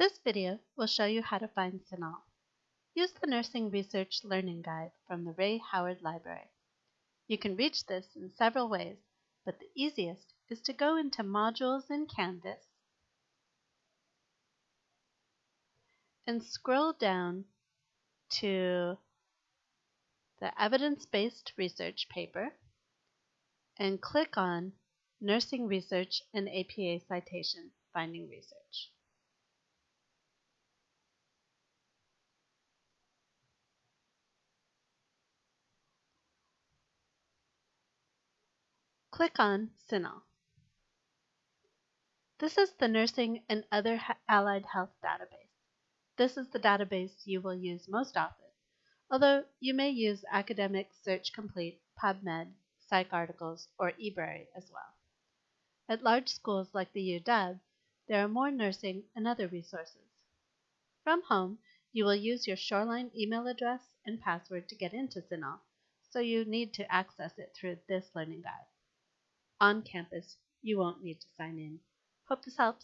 This video will show you how to find CINAHL. Use the Nursing Research Learning Guide from the Ray Howard Library. You can reach this in several ways, but the easiest is to go into Modules in Canvas and scroll down to the Evidence-Based Research paper and click on Nursing Research and APA Citation Finding Research. Click on CINAHL. This is the Nursing and Other Allied Health database. This is the database you will use most often, although you may use Academic Search Complete, PubMed, PsycArticles, or eBrary as well. At large schools like the UW, there are more nursing and other resources. From home, you will use your Shoreline email address and password to get into CINAHL, so you need to access it through this learning guide. On campus, you won't need to sign in. Hope this helps.